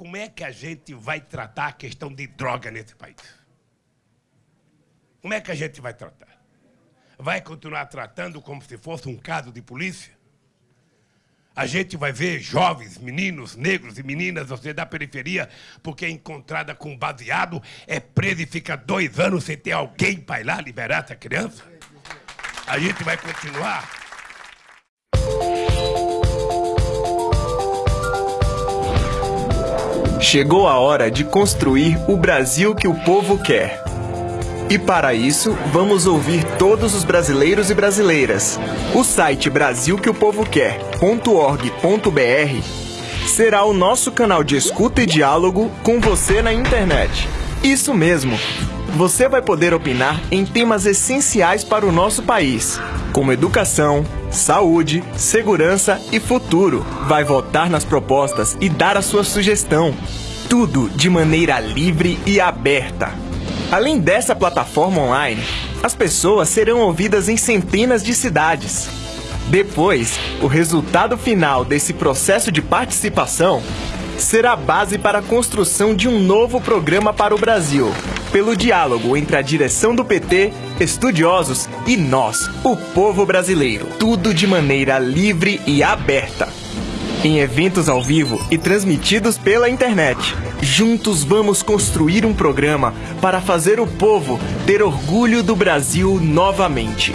como é que a gente vai tratar a questão de droga nesse país? Como é que a gente vai tratar? Vai continuar tratando como se fosse um caso de polícia? A gente vai ver jovens, meninos, negros e meninas, você da periferia, porque é encontrada com baseado, é presa e fica dois anos sem ter alguém para ir lá liberar essa criança? A gente vai continuar Chegou a hora de construir o Brasil que o povo quer. E para isso, vamos ouvir todos os brasileiros e brasileiras. O site brasilqueopovoquer.org.br será o nosso canal de escuta e diálogo com você na internet. Isso mesmo! Você vai poder opinar em temas essenciais para o nosso país, como educação, saúde, segurança e futuro. Vai votar nas propostas e dar a sua sugestão. Tudo de maneira livre e aberta. Além dessa plataforma online, as pessoas serão ouvidas em centenas de cidades. Depois, o resultado final desse processo de participação será base para a construção de um novo programa para o Brasil, pelo diálogo entre a direção do PT, estudiosos e nós, o povo brasileiro. Tudo de maneira livre e aberta. Em eventos ao vivo e transmitidos pela internet. Juntos vamos construir um programa para fazer o povo ter orgulho do Brasil novamente.